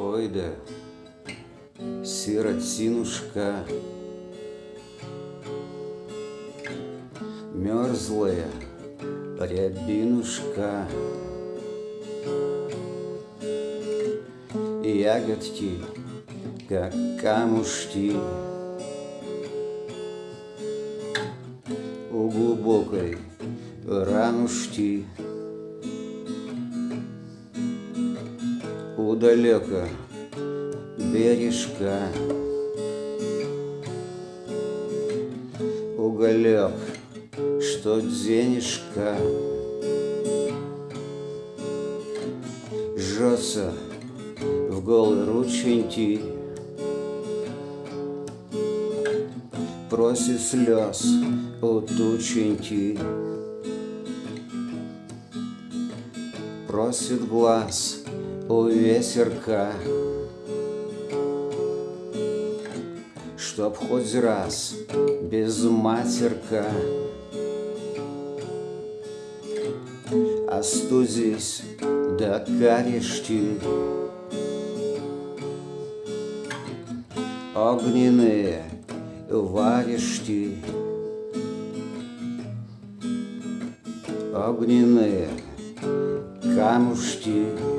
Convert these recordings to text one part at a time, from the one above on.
Ой да, сиротинушка, Мерзлая рябинушка, Ягодки, как камушки, У глубокой ранушки, У далека бережка, Уголек, что денежка, Жжется в голые рученьки, Просит слез у тученьки, Просит глаз у ветерка, Чтоб хоть раз без матерка Остудись до карешки. Огненные варежки Огненные камушки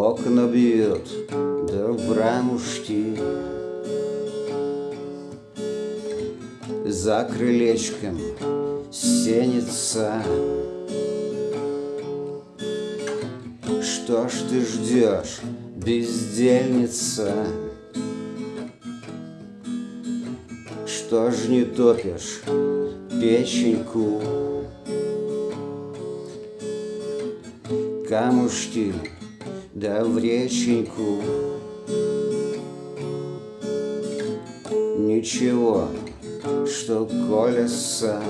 окна бьют, да в рамушки За крылечком сенится Что ж ты ждешь, бездельница? Что ж не топишь печеньку? Камушки, да в реченьку Ничего, что колется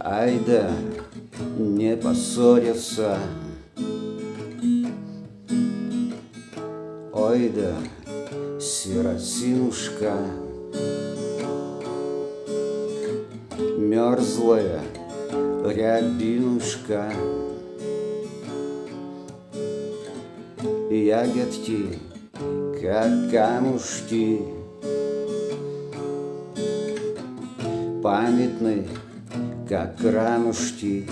Ай да, не поссориться. Ой да, сиротинушка. Мерзлая рябинушка Ягодки, как камушки. Памятны, как рамушки